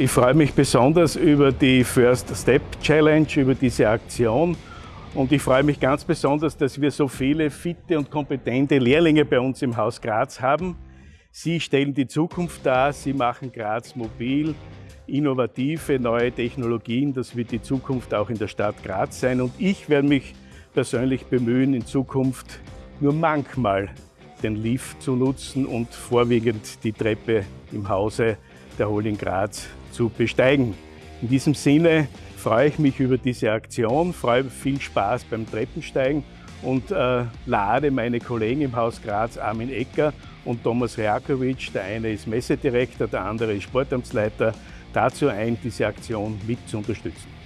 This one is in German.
Ich freue mich besonders über die First Step Challenge, über diese Aktion. Und ich freue mich ganz besonders, dass wir so viele fitte und kompetente Lehrlinge bei uns im Haus Graz haben. Sie stellen die Zukunft dar, sie machen Graz mobil, innovative neue Technologien. Das wird die Zukunft auch in der Stadt Graz sein. Und ich werde mich persönlich bemühen, in Zukunft nur manchmal den Lift zu nutzen und vorwiegend die Treppe im Hause der Holding Graz zu besteigen. In diesem Sinne freue ich mich über diese Aktion, freue viel Spaß beim Treppensteigen und äh, lade meine Kollegen im Haus Graz, Armin Ecker und Thomas Reakovic, der eine ist Messedirektor, der andere ist Sportamtsleiter, dazu ein, diese Aktion mit zu unterstützen.